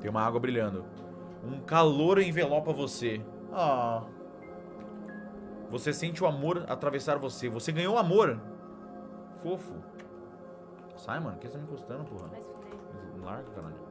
Tem uma água brilhando. Um calor envelopa você. Ah. Você sente o amor atravessar você. Você ganhou amor. Fofo. Sai, mano. O que você tá me encostando, porra? Vai se fuder. Larga, caralho.